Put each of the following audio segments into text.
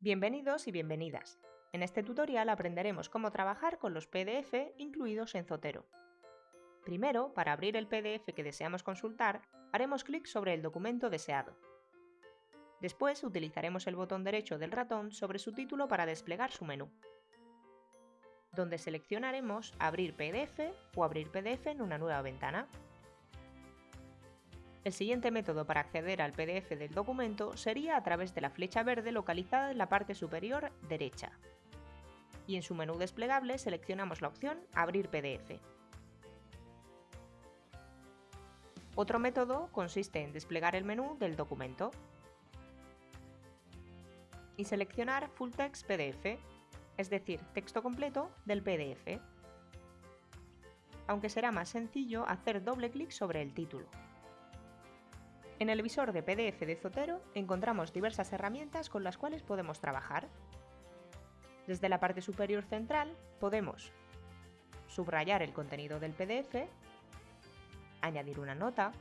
Bienvenidos y bienvenidas. En este tutorial aprenderemos cómo trabajar con los PDF incluidos en Zotero. Primero, para abrir el PDF que deseamos consultar, haremos clic sobre el documento deseado. Después utilizaremos el botón derecho del ratón sobre su título para desplegar su menú, donde seleccionaremos Abrir PDF o Abrir PDF en una nueva ventana. El siguiente método para acceder al PDF del documento sería a través de la flecha verde localizada en la parte superior derecha. Y en su menú desplegable seleccionamos la opción Abrir PDF. Otro método consiste en desplegar el menú del documento y seleccionar Full Text PDF, es decir, texto completo del PDF, aunque será más sencillo hacer doble clic sobre el título. En el visor de PDF de Zotero encontramos diversas herramientas con las cuales podemos trabajar. Desde la parte superior central podemos subrayar el contenido del PDF, añadir una nota,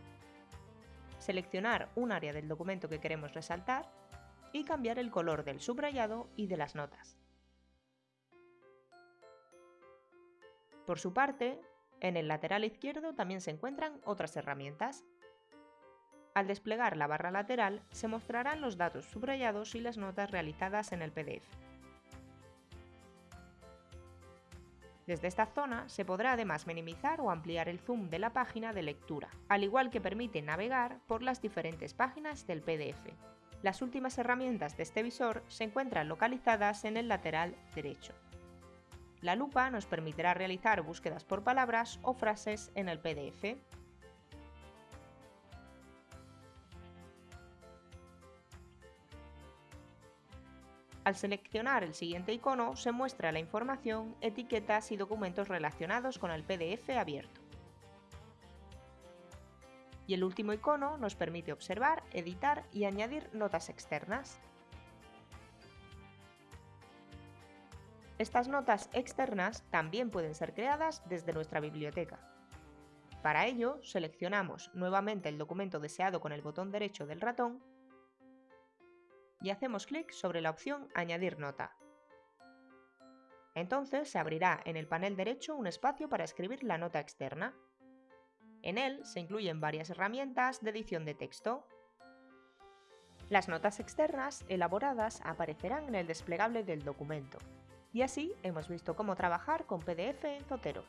seleccionar un área del documento que queremos resaltar y cambiar el color del subrayado y de las notas. Por su parte, en el lateral izquierdo también se encuentran otras herramientas, al desplegar la barra lateral se mostrarán los datos subrayados y las notas realizadas en el PDF. Desde esta zona se podrá además minimizar o ampliar el zoom de la página de lectura, al igual que permite navegar por las diferentes páginas del PDF. Las últimas herramientas de este visor se encuentran localizadas en el lateral derecho. La lupa nos permitirá realizar búsquedas por palabras o frases en el PDF, Al seleccionar el siguiente icono se muestra la información, etiquetas y documentos relacionados con el PDF abierto. Y el último icono nos permite observar, editar y añadir notas externas. Estas notas externas también pueden ser creadas desde nuestra biblioteca. Para ello, seleccionamos nuevamente el documento deseado con el botón derecho del ratón y hacemos clic sobre la opción Añadir nota. Entonces se abrirá en el panel derecho un espacio para escribir la nota externa. En él se incluyen varias herramientas de edición de texto. Las notas externas elaboradas aparecerán en el desplegable del documento. Y así hemos visto cómo trabajar con PDF en Zotero.